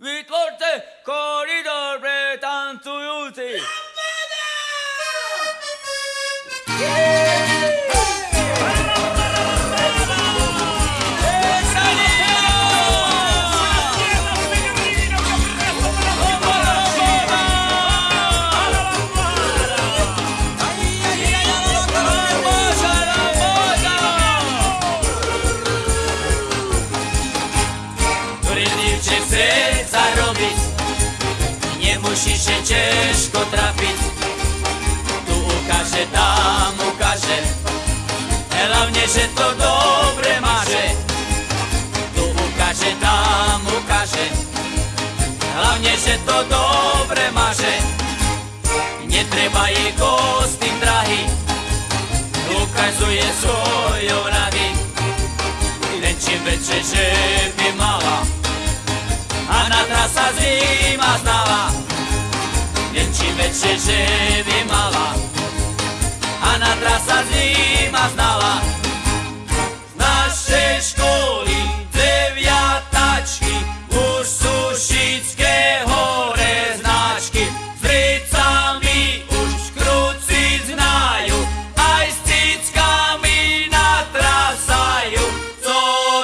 We called the corridor bread and to use it. Yeah! Nemusíš się trafiť. Tu ukáže, tam ukáže, hlavne, že to dobre máže. Tu ukáže, tam ukáže, hlavne, že to dobre máže. Netreba jej kostým drahy, ukazuje svojou čím väčšie, že by mala A na trasa zima znala. Z našej školy deviatačky Už sú šické hore značky S ricami už kruci znajú Aj s cickami natrasajú Co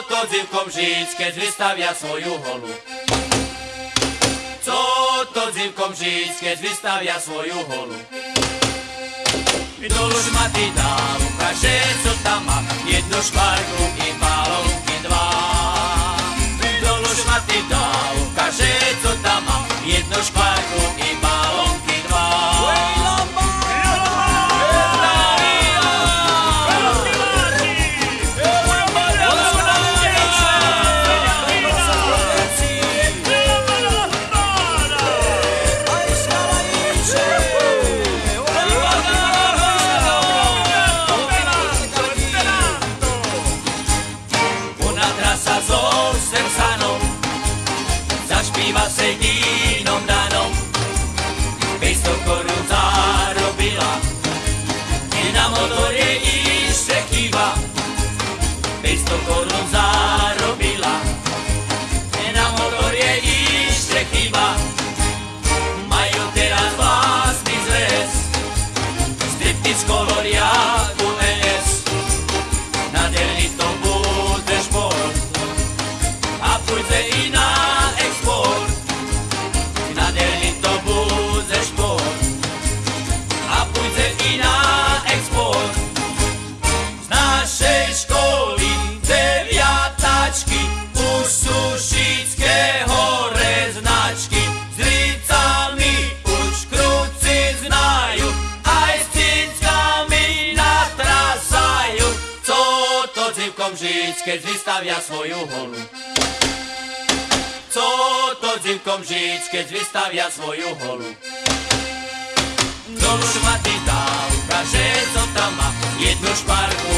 to dzivkom žiť, keď vystavia svoju holu to dzivkom žiť, keď vystavia svoju holu. Dolu šmaty dá, ukáže, co tam má. Jednu škvarku i balónky dva. Dolu šmaty dá, ukáže, Ima se dinom danom Mesto korucaro bila I na motore išče kiva Mesto korucaro Z našej školy deviatačky už sú šické hore značky. S ricami už kruci znajú, aj s cickami natrasajú. Co to dzivkom žiť, keď vystavia svoju holu? Co to dzivkom žiť, keď vystavia svoju holu? Dolu šmaty dá, ukáže, co tam má, jednu šparku